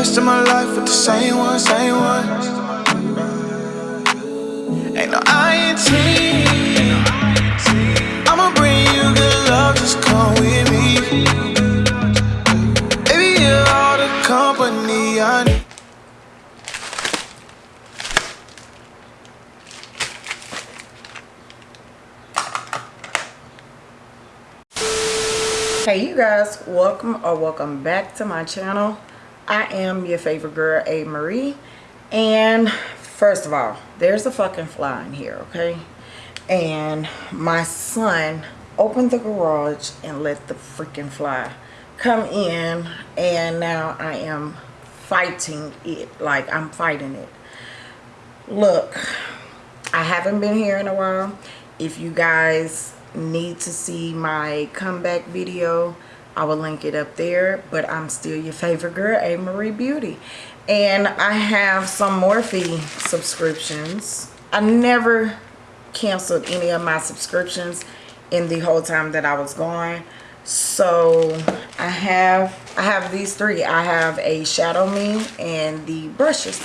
rest of my life with the same one, same one. Ain't no. I'ma bring you good love, just come with me. Baby, you're all the company I need. hey you guys welcome or welcome back to my channel i am your favorite girl a. Marie. And first of all there's a fucking fly in here okay? And my son opened the garage and let the freaking fly come in and now i am fighting it like i'm fighting it. Look i haven't been here in a while. If you guys need to see my comeback video I will link it up there but I'm still your favorite girl A. Marie Beauty. And I have some Morphe subscriptions. I never canceled any of my subscriptions in the whole time that I was gone. So I have I have these three. I have a Shadow Me and the brushes.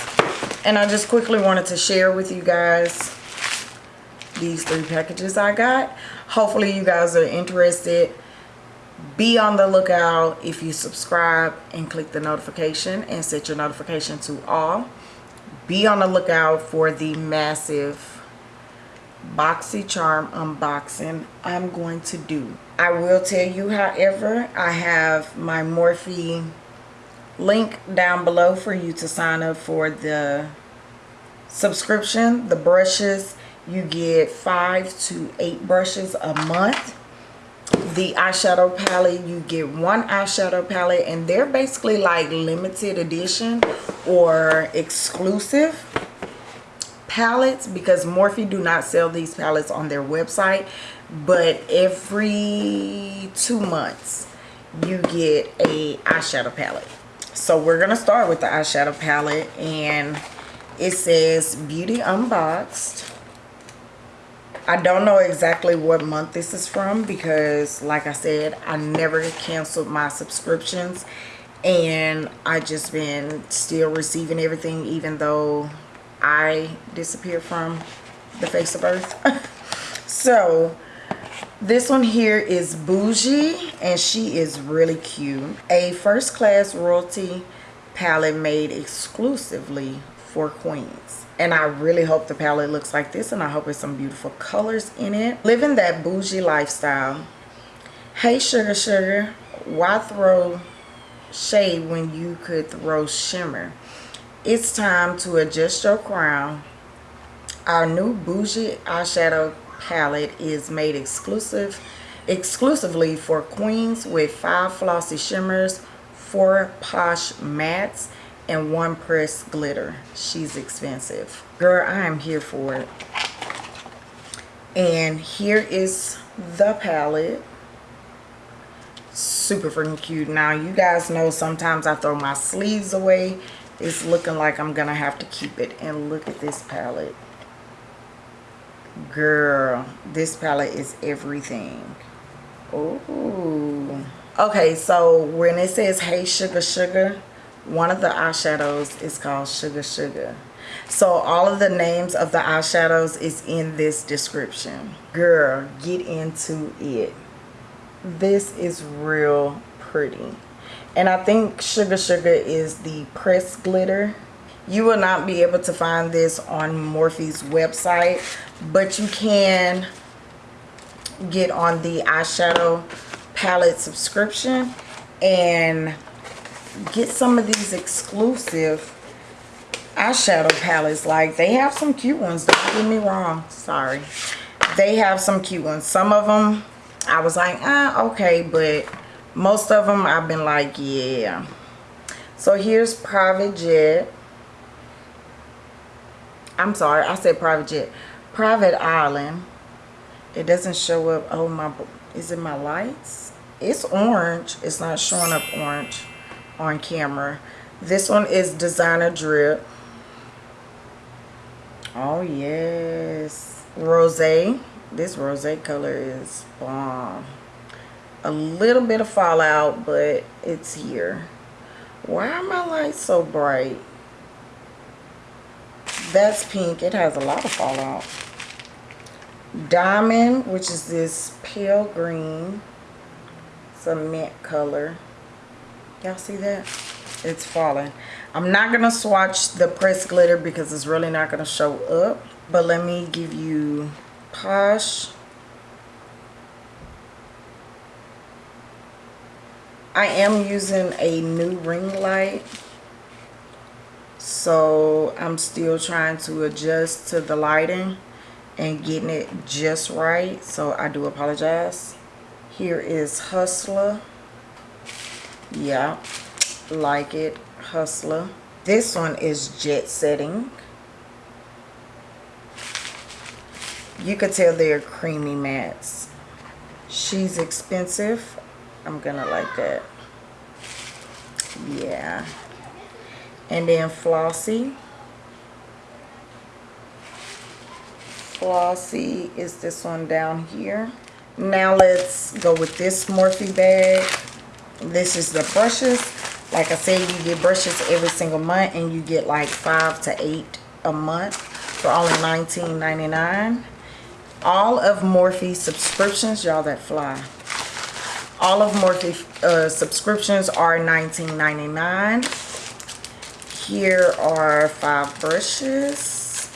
And I just quickly wanted to share with you guys these three packages I got. Hopefully you guys are interested be on the lookout if you subscribe and click the notification and set your notification to all. Be on the lookout for the massive BoxyCharm unboxing I'm going to do. I will tell you however I have my Morphe link down below for you to sign up for the subscription. The brushes you get five to eight brushes a month the eyeshadow palette you get one eyeshadow palette and they're basically like limited edition or exclusive palettes because Morphe do not sell these palettes on their website but every two months you get a eyeshadow palette. So we're gonna start with the eyeshadow palette and it says beauty unboxed I don't know exactly what month this is from because like I said I never canceled my subscriptions and I just been still receiving everything even though I disappeared from the face of earth. So this one here is Bougie and she is really cute. A first class royalty palette made exclusively for queens and I really hope the palette looks like this and I hope it's some beautiful colors in it. Living that bougie lifestyle. Hey sugar sugar, why throw shade when you could throw shimmer? It's time to adjust your crown. Our new bougie eyeshadow palette is made exclusive exclusively for queens with five flossy shimmers, four posh mattes, and one press glitter. She's expensive. Girl i am here for it. And here is the palette. Super freaking cute. Now you guys know sometimes i throw my sleeves away. It's looking like i'm gonna have to keep it. And look at this palette. Girl this palette is everything. Oh okay so when it says hey sugar sugar one of the eyeshadows is called Sugar Sugar. So all of the names of the eyeshadows is in this description. Girl, get into it. This is real pretty. And I think Sugar Sugar is the press glitter. You will not be able to find this on Morphe's website, but you can get on the eyeshadow palette subscription and get some of these exclusive eyeshadow palettes. Like they have some cute ones don't get me wrong sorry. They have some cute ones. Some of them i was like ah okay but most of them i've been like yeah. So here's private jet. I'm sorry i said private jet. Private island. It doesn't show up. Oh my is it my lights? It's orange. It's not showing up orange on camera. This one is Designer Drip. Oh, yes. Rose. This rose color is bomb. A little bit of fallout, but it's here. Why are my lights so bright? That's pink. It has a lot of fallout. Diamond, which is this pale green. It's a mint color. Y'all see that? It's falling. I'm not to swatch the pressed glitter because it's really not to show up. But let me give you Posh. I am using a new ring light. So I'm still trying to adjust to the lighting and getting it just right. So I do apologize. Here is Hustler. Yeah, like it. Hustler. This one is Jet Setting. You could tell they're creamy mattes. She's expensive. I'm gonna like that. Yeah. And then Flossy. Flossy is this one down here. Now let's go with this Morphe bag. This is the brushes. Like I said, you get brushes every single month and you get like five to eight a month for only $19.99 all of Morphe subscriptions, y'all that fly. All of Morphe uh, subscriptions are $19.99. Here are five brushes.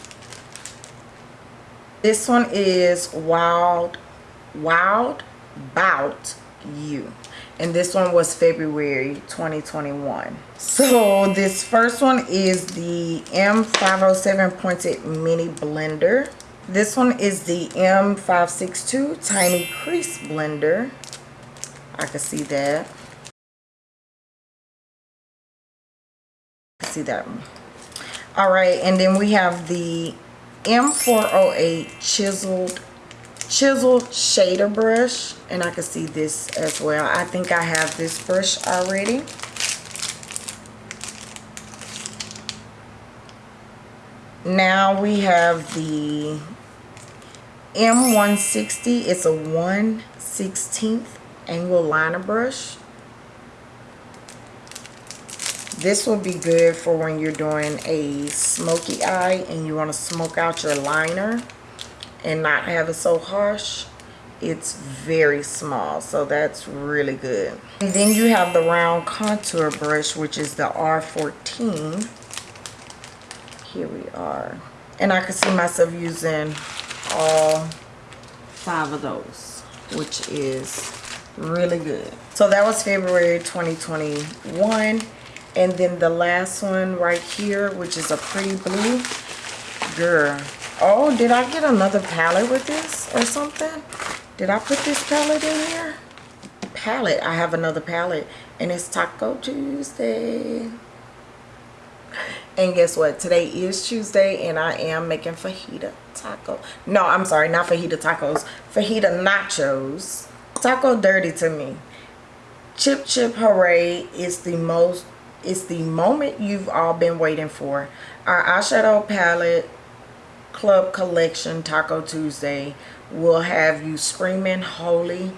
This one is Wild, Wild Bout You. And this one was February 2021. So this first one is the M507 Pointed Mini Blender. This one is the M562 Tiny Crease Blender. I can see that. See that one. All right, and then we have the M408 Chiseled Chisel Shader Brush. And I can see this as well. I think I have this brush already. Now we have the M160. It's a 1 16th angle liner brush. This will be good for when you're doing a smoky eye and you want to smoke out your liner and not have it so harsh. It's very small, so that's really good. And then you have the round contour brush, which is the R14. Here we are. And I can see myself using all five of those, which is really good. So that was February 2021. And then the last one right here, which is a pretty blue. Girl. Oh, did I get another palette with this or something? Did I put this palette in here? Palette. I have another palette. And it's Taco Tuesday. And guess what? Today is Tuesday and I am making fajita taco. No, I'm sorry, not fajita tacos. Fajita nachos. Taco dirty to me. Chip Chip Hooray is the most, it's the moment you've all been waiting for. Our eyeshadow palette club collection Taco Tuesday will have you screaming holy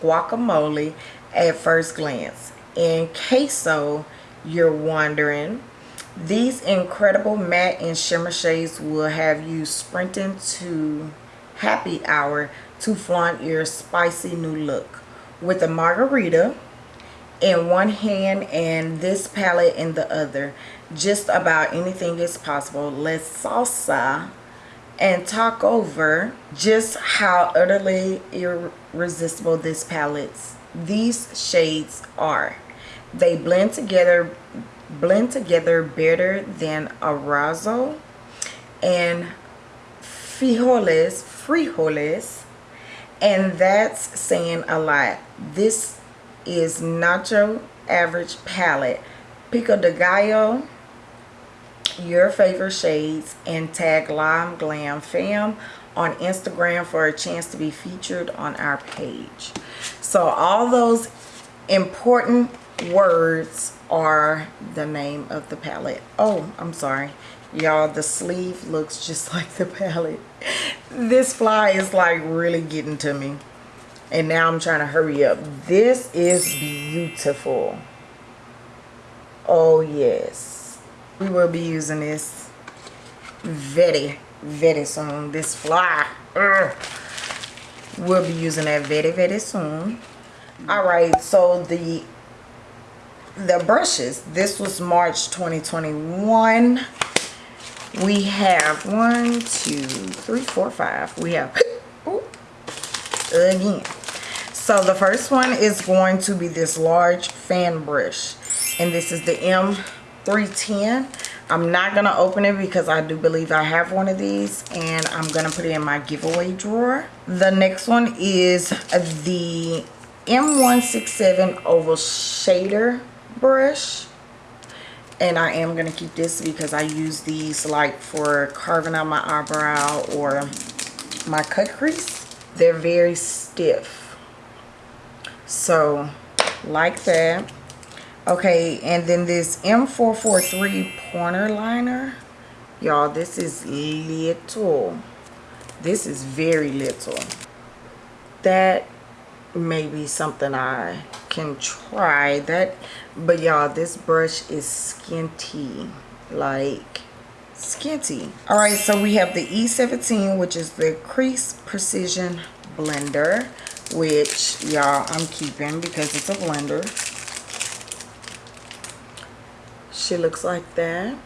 guacamole at first glance. In case so, you're wondering, these incredible matte and shimmer shades will have you sprinting to happy hour to flaunt your spicy new look. With a margarita in one hand and this palette in the other, just about anything is possible. Let's salsa and talk over just how utterly irresistible this palettes, these shades are. They blend together blend together better than arroz and frijoles, frijoles, and that's saying a lot. This is Nacho Average Palette. Pico de Gallo, your favorite shades, and tag Lime Glam Fam on Instagram for a chance to be featured on our page. So all those important words are the name of the palette. Oh, I'm sorry. Y'all, the sleeve looks just like the palette. This fly is like really getting to me. And now I'm trying to hurry up. This is beautiful. oh yes we will be using this very very soon. This fly Ugh. we'll be using that very very soon. All right so the the brushes this was march 2021 we have one two three four five. We have again. So the first one is going to be this large fan brush and this is the m310 i'm not gonna open it because i do believe i have one of these and i'm gonna put it in my giveaway drawer the next one is the m167 oval shader brush and I am to keep this because I use these like for carving out my eyebrow or my cut crease. They're very stiff. So like that. Okay, and then this M443 pointer liner. Y'all, this is little. This is very little. That may be something I can try that but y'all this brush is skinty like skinty all right so we have the e17 which is the crease precision blender which y'all i'm keeping because it's a blender she looks like that.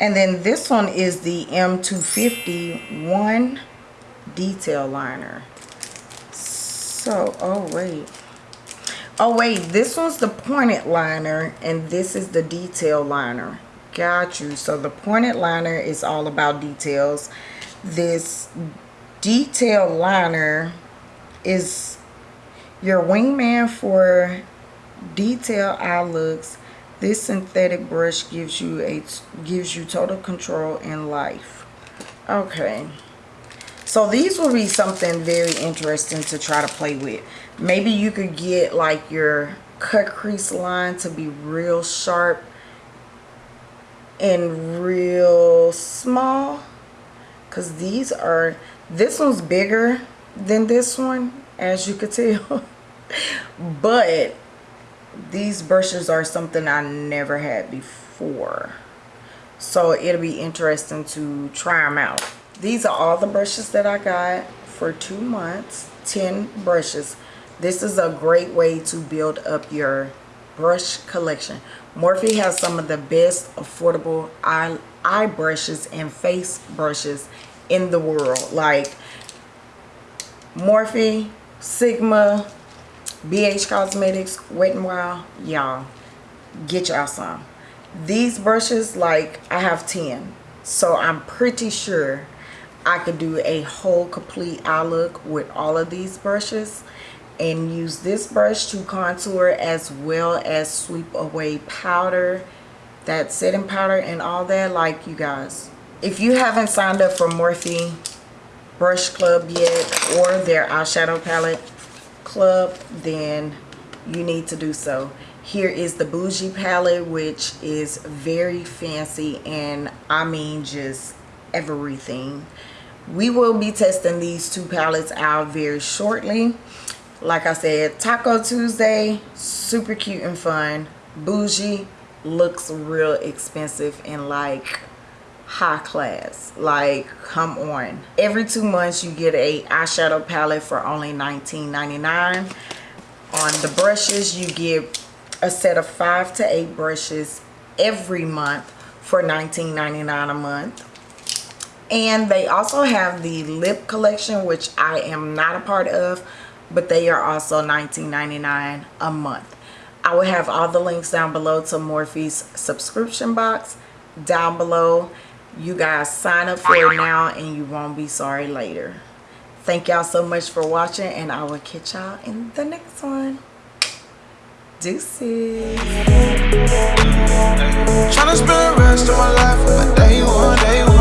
And then this one is the m250 one detail liner. So oh wait. Oh wait this one's the pointed liner and this is the detail liner. Got you. So the pointed liner is all about details. This detail liner is your wingman for detail eye looks this synthetic brush gives you a gives you total control in life. Okay. So these will be something very interesting to try to play with. Maybe you could get like your cut crease line to be real sharp and real small. Because these are this one's bigger than this one as you could tell. But these brushes are something I never had before so it'll be interesting to try them out these are all the brushes that I got for two months 10 brushes this is a great way to build up your brush collection. Morphe has some of the best affordable eye, eye brushes and face brushes in the world. Like Morphe, Sigma, BH Cosmetics, Wet n Wild. Y'all, get y'all some. These brushes, like I have 10. So I'm pretty sure I could do a whole complete eye look with all of these brushes and use this brush to contour as well as sweep away powder that setting powder and all that like you guys if you haven't signed up for Morphe brush club yet or their eyeshadow palette club then you need to do so. Here is the bougie palette which is very fancy and I mean just everything. We will be testing these two palettes out very shortly. Like I said, Taco Tuesday, super cute and fun. Bougie looks real expensive and like high class. Like, come on. Every two months you get a eyeshadow palette for only $19.99. On the brushes, you get a set of five to eight brushes every month for $19.99 a month and they also have the lip collection which i am not a part of but they are also $19.99 a month. I will have all the links down below to Morphe's subscription box down below you guys sign up for it now and you won't be sorry later. Thank y'all so much for watching and i will catch y'all in the next one. Deuces. Spend the rest of my life with my day one day one.